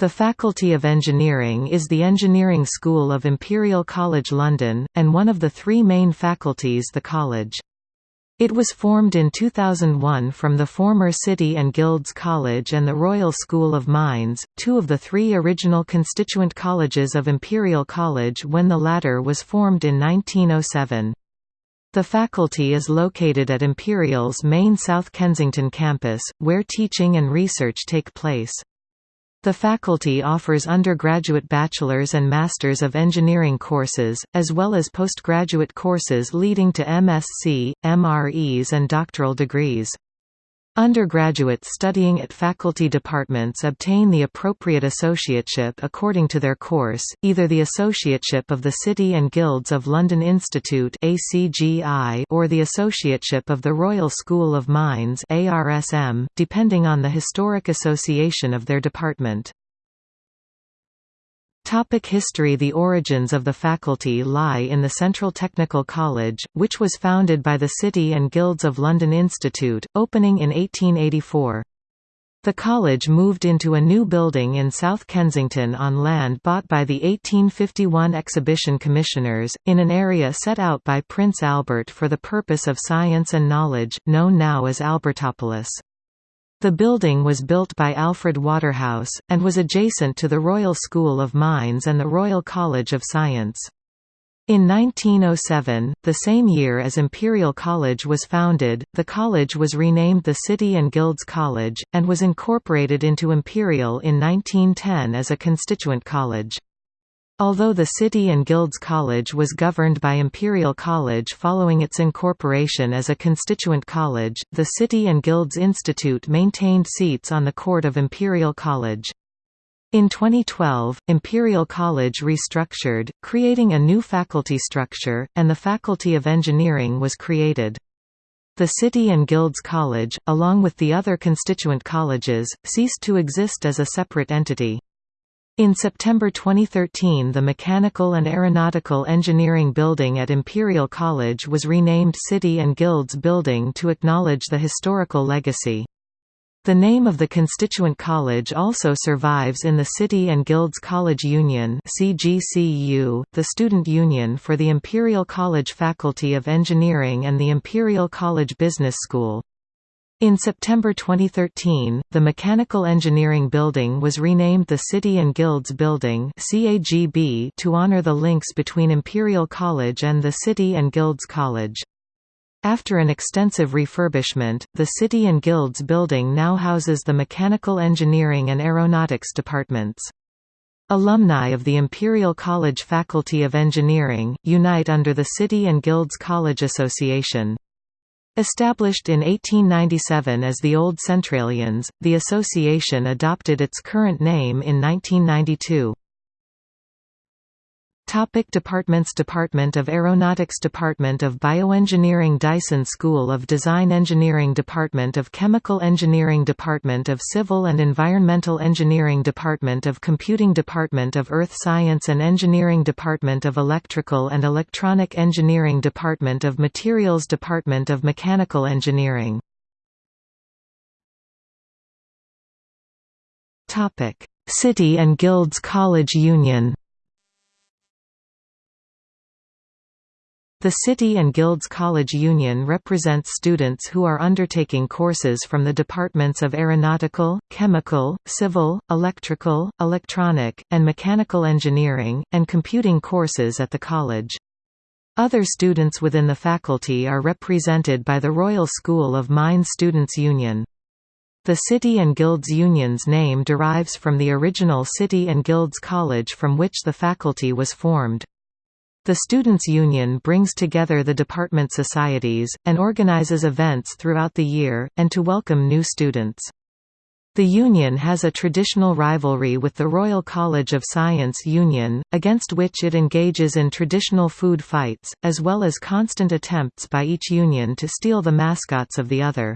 The Faculty of Engineering is the engineering school of Imperial College London, and one of the three main faculties the college. It was formed in 2001 from the former City and Guilds College and the Royal School of Mines, two of the three original constituent colleges of Imperial College when the latter was formed in 1907. The faculty is located at Imperial's main South Kensington campus, where teaching and research take place. The faculty offers undergraduate bachelor's and master's of engineering courses, as well as postgraduate courses leading to MSc, MRes and doctoral degrees. Undergraduates studying at faculty departments obtain the appropriate associateship according to their course, either the Associateship of the City and Guilds of London Institute or the Associateship of the Royal School of Mines depending on the historic association of their department. Topic history The origins of the faculty lie in the Central Technical College, which was founded by the City and Guilds of London Institute, opening in 1884. The college moved into a new building in South Kensington on land bought by the 1851 Exhibition Commissioners, in an area set out by Prince Albert for the purpose of science and knowledge, known now as Albertopolis. The building was built by Alfred Waterhouse, and was adjacent to the Royal School of Mines and the Royal College of Science. In 1907, the same year as Imperial College was founded, the college was renamed the City and Guilds College, and was incorporated into Imperial in 1910 as a constituent college. Although the City and Guilds College was governed by Imperial College following its incorporation as a constituent college, the City and Guilds Institute maintained seats on the court of Imperial College. In 2012, Imperial College restructured, creating a new faculty structure, and the Faculty of Engineering was created. The City and Guilds College, along with the other constituent colleges, ceased to exist as a separate entity. In September 2013 the Mechanical and Aeronautical Engineering Building at Imperial College was renamed City and Guilds Building to acknowledge the historical legacy. The name of the constituent college also survives in the City and Guilds College Union CGCU, the student union for the Imperial College Faculty of Engineering and the Imperial College Business School. In September 2013, the Mechanical Engineering Building was renamed the City and Guilds Building to honor the links between Imperial College and the City and Guilds College. After an extensive refurbishment, the City and Guilds Building now houses the Mechanical Engineering and Aeronautics departments. Alumni of the Imperial College Faculty of Engineering, unite under the City and Guilds College Association. Established in 1897 as the Old Centralians, the association adopted its current name in 1992. Topic departments Department of Aeronautics Department of Bioengineering Dyson School of Design Engineering Department of Chemical Engineering Department of Civil and Environmental Engineering Department of Computing Department of Earth Science and Engineering Department of Electrical and Electronic Engineering Department of Materials Department of Mechanical Engineering. City and Guilds College Union The City and Guilds College Union represents students who are undertaking courses from the departments of Aeronautical, Chemical, Civil, Electrical, Electronic, and Mechanical Engineering, and computing courses at the college. Other students within the faculty are represented by the Royal School of Mines Students' Union. The City and Guilds Union's name derives from the original City and Guilds College from which the faculty was formed. The Students' Union brings together the department societies, and organizes events throughout the year, and to welcome new students. The Union has a traditional rivalry with the Royal College of Science Union, against which it engages in traditional food fights, as well as constant attempts by each union to steal the mascots of the other.